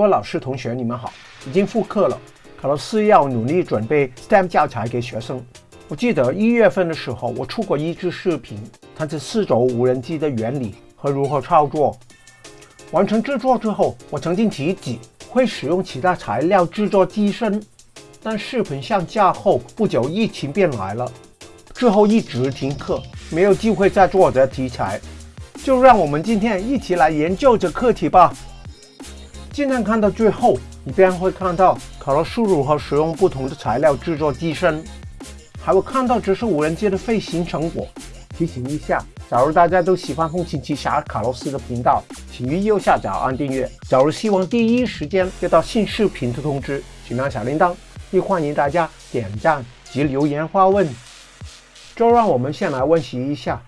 各位老师、同学，你们好！已经复课了，卡洛斯要努力准备 STEM 教材给学生。我记得一月份的时候，我出过一支视频，谈这四轴无人机的原理和如何操作。完成制作之后，我曾经提及会使用其他材料制作机身，但视频上架后不久，疫情便来了，之后一直停课，没有机会再做这题材。就让我们今天一起来研究这课题吧。尽量看到最后，你便会看到卡洛斯如何使用不同的材料制作机身，还会看到这是无人机的飞行成果。提醒一下，假如大家都喜欢《风行奇侠》卡洛斯的频道，请于右下角按订阅。假如希望第一时间接到新视频的通知，请按小铃铛。亦欢迎大家点赞及留言发问。就让我们先来温习一下。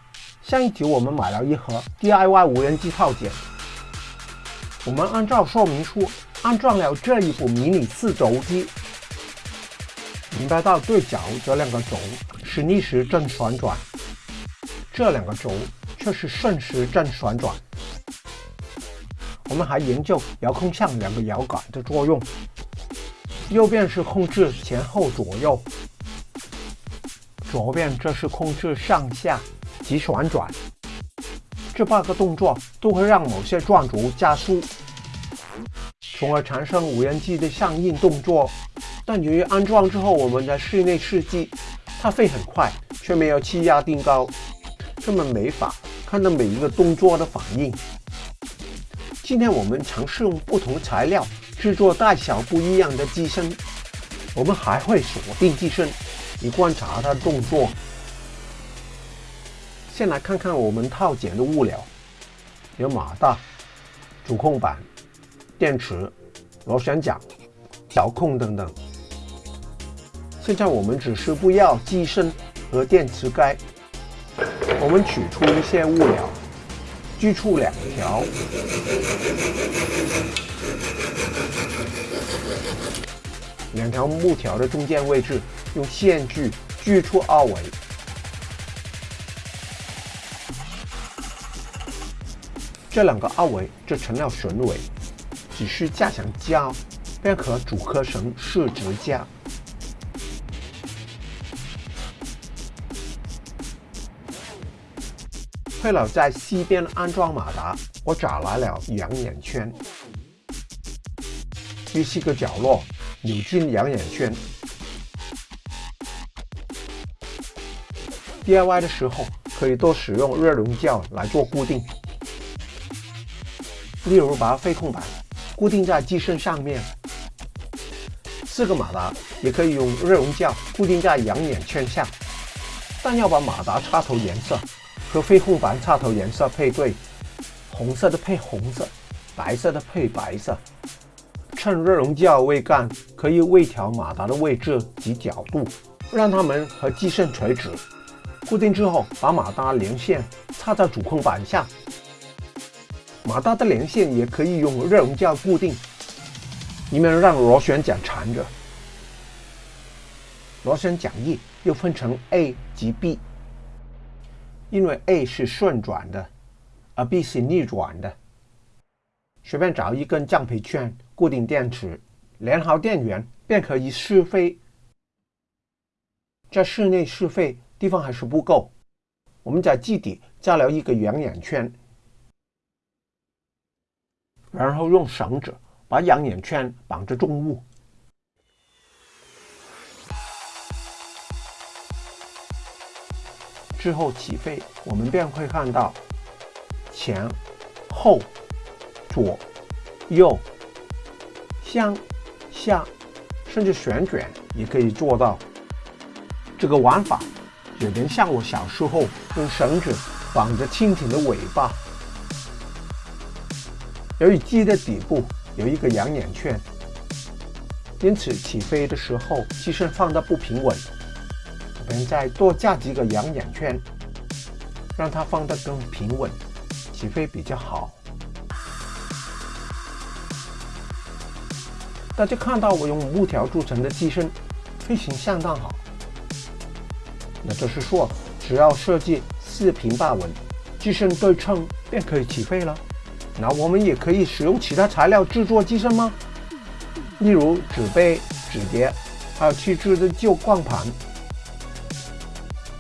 上一集我们买了一盒 DIY 无人机套件。我们按照说明书安装了这一部迷你四轴机，明白到对角这两个轴是逆时针旋转，这两个轴却是顺时针旋转。我们还研究遥控上两个摇杆的作用，右边是控制前后左右，左边这是控制上下及旋转。这八个动作都会让某些转轴加速，从而产生无人机的相应动作。但由于安装之后我们在室内试机，它飞很快，却没有气压定高，根本没法看到每一个动作的反应。今天我们尝试用不同材料制作大小不一样的机身，我们还会锁定机身，以观察它的动作。先来看看我们套件的物料，有马达、主控板、电池、螺旋桨、遥控等等。现在我们只是不要机身和电池盖，我们取出一些物料，锯出两条，两条木条的中间位置用线锯锯出凹尾。这两个凹尾就成了榫尾，只需加强胶，便可组合成四支架。为了在西边安装马达，我找来了羊眼圈，于四个角落扭进羊眼圈。DIY 的时候可以多使用热熔胶来做固定。例如，把飞控板固定在机身上面，四个马达也可以用热熔胶固定在养眼圈下，但要把马达插头颜色和飞控板插头颜色配对，红色的配红色，白色的配白色。趁热熔胶未干，可以微调马达的位置及角度，让它们和机身垂直。固定之后，把马达连线插在主控板下。马达的连线也可以用热熔胶固定，以免让螺旋桨缠着。螺旋桨翼又分成 A 及 B，因为 A 是顺转的，而 B 是逆转的。随便找一根橡皮圈固定电池，连好电源便可以试飞。在室内试飞地方还是不够，我们在基底加了一个圆眼圈。然后用绳子把养眼圈绑着重物，之后起飞，我们便会看到前、后、左、右、上、下，甚至旋转也可以做到。这个玩法有点像我小时候用绳子绑着蜻蜓的尾巴。由于机的底部有一个养眼圈，因此起飞的时候机身放的不平稳。我们再多加几个养眼圈，让它放得更平稳，起飞比较好。大家看到我用木条铸成的机身，飞行相当好。那就是说，只要设计四平八稳，机身对称，便可以起飞了。那我们也可以使用其他材料制作机身吗？例如纸杯、纸碟，还有弃置的旧光盘。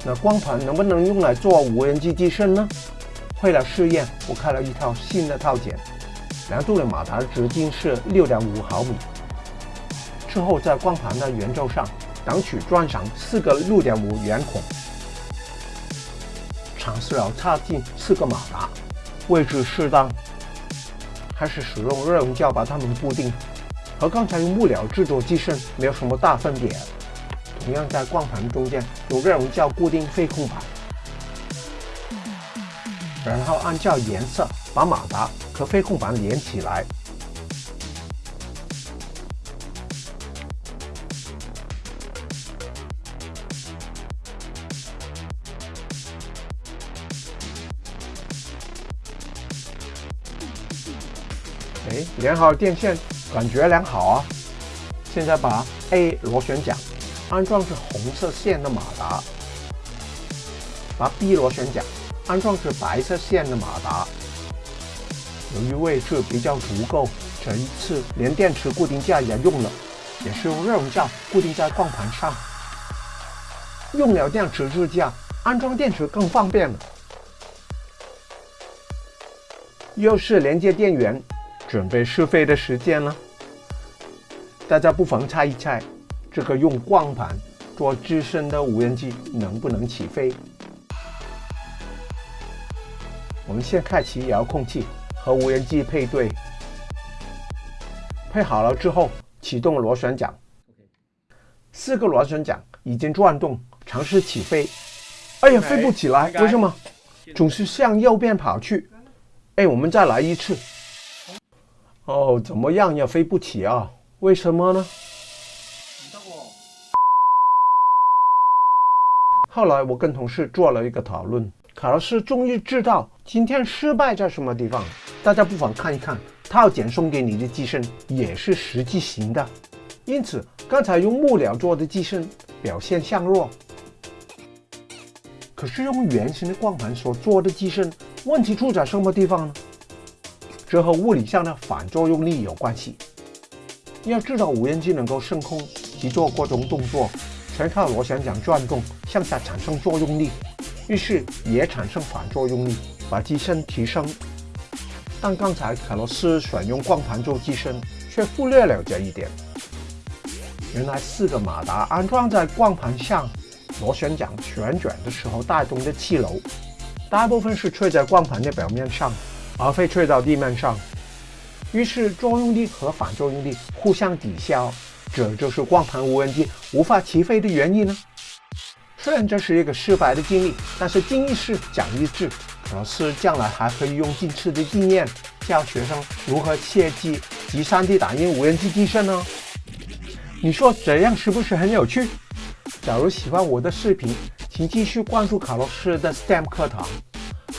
那光盘能不能用来做无人机机身呢？为了试验，我开了一套新的套件，量度的马达直径是六点五毫米。之后在光盘的圆周上挡取装上四个六点五圆孔，尝试了插进四个马达，位置适当，开始使用热熔胶把它们固定，和刚才用木料制作机身没有什么大分别。同样在光盘中间用热熔胶固定飞控板，然后按照颜色把马达和飞控板连起来。哎，连好电线，感觉良好啊！现在把 A 螺旋桨安装至红色线的马达，把 B 螺旋桨安装至白色线的马达。由于位置比较足够，这一次连电池固定架也用了，也是用热熔胶固定在光盘上。用了电池支架，安装电池更方便了。又是连接电源。准备试飞的时间了，大家不妨猜一猜，这个用光盘做支身的无人机能不能起飞？我们先开启遥控器和无人机配对，配好了之后启动螺旋桨，四个螺旋桨已经转动，尝试起飞。哎呀，飞不起来，为什么？总是向右边跑去。哎，我们再来一次。哦，怎么样也飞不起啊？为什么呢？后来我跟同事做了一个讨论，卡洛斯终于知道今天失败在什么地方。大家不妨看一看套件送给你的机身也是实际型的，因此刚才用木料做的机身表现相若。可是用圆形的光盘所做的机身，问题出在什么地方呢？这和物理上的反作用力有关系。要知道，无人机能够升空及做各种动作，全靠螺旋桨转动向下产生作用力，于是也产生反作用力，把机身提升。但刚才卡洛斯选用光盘做机身，却忽略了这一点。原来四个马达安装在光盘上，螺旋桨旋转的时候带动的气流，大部分是吹在光盘的表面上。而非吹到地面上，于是作用力和反作用力互相抵消，这就是光盘无人机无法起飞的原因呢。虽然这是一个失败的经历，但是经一事讲一智，老师将来还可以用近次的经验教学生如何切记及 3D 打印无人机机身呢。你说这样是不是很有趣？假如喜欢我的视频，请继续关注卡洛斯的 STEM 课堂。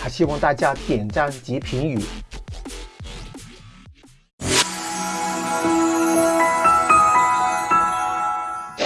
还希望大家点赞及评语，